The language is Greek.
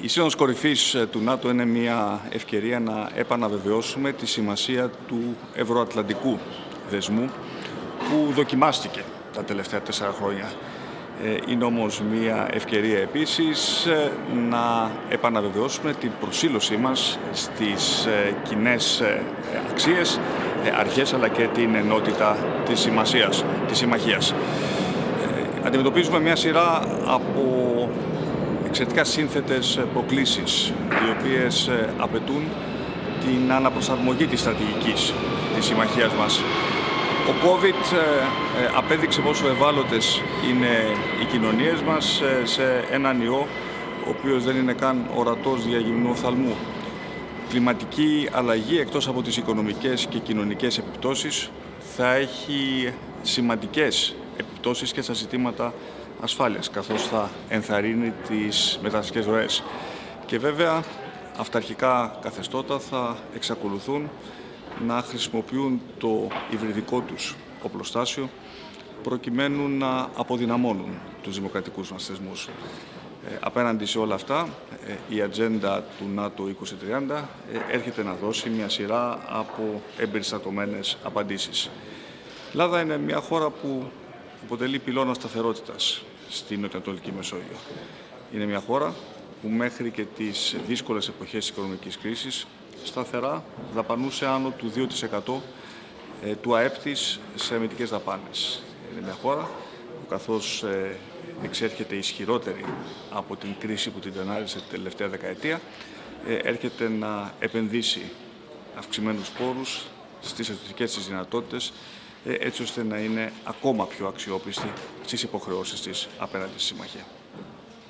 Η Σύνοδος Κορυφής ε, του ΝΑΤΟ είναι μια ευκαιρία να επαναβεβαιώσουμε τη σημασία του ευρωατλαντικού δεσμού που δοκιμάστηκε τα τελευταία τέσσερα χρόνια. Ε, είναι όμως μια ευκαιρία επίσης ε, να επαναβεβαιώσουμε την προσήλωσή μας στις κοινές αξίες, αρχές αλλά και την ενότητα της, σημασίας, της συμμαχίας. Αντιμετωπίζουμε μια σειρά από εξαιρετικά σύνθετες προκλήσεις οι οποίες ε, απαιτούν την αναπροσαρμογή της στρατηγικής της συμμαχίας μας. Ο COVID ε, ε, απέδειξε πόσο ευάλωτες είναι οι κοινωνίες μας σε έναν ιό ο οποίος δεν είναι καν ορατός για γυμνού οφθαλμού. Κλιματική αλλαγή εκτός από τις οικονομικές και κοινωνικές επιπτώσεις θα έχει σημαντικές επιπτώσεις και στα ζητήματα ασφάλειας, καθώς θα ενθαρρύνει τις μεταναστικές ροές. Και βέβαια, αυταρχικά καθεστώτα θα εξακολουθούν να χρησιμοποιούν το υβριδικό τους οπλοστάσιο προκειμένου να αποδυναμώνουν τους δημοκρατικούς μας θεσμούς. Ε, απέναντι σε όλα αυτά, ε, η ατζέντα του ΝΑΤΟ 2030 ε, έρχεται να δώσει μια σειρά από εμπεριστατωμένες απαντήσεις. Η Ελλάδα είναι μια χώρα που αποτελεί πυλώνα σταθερότητας στην Νοτιοανατολική Μεσόγειο. Είναι μια χώρα που μέχρι και τις δύσκολες εποχές της οικονομικής κρίσης σταθερά δαπανούσε άνω του 2% ε, του ΑΕΠ της σε αμυντικές δαπάνες. Είναι μια χώρα που καθώς ε, εξέρχεται ισχυρότερη από την κρίση που την τενάρισε την τελευταία δεκαετία, ε, έρχεται να επενδύσει αυξημένους πόρους στις εθνικές της δυνατότητες έτσι ώστε να είναι ακόμα πιο αξιόπιστη στις υποχρεώσεις της απέναντι στη Συμμαχία.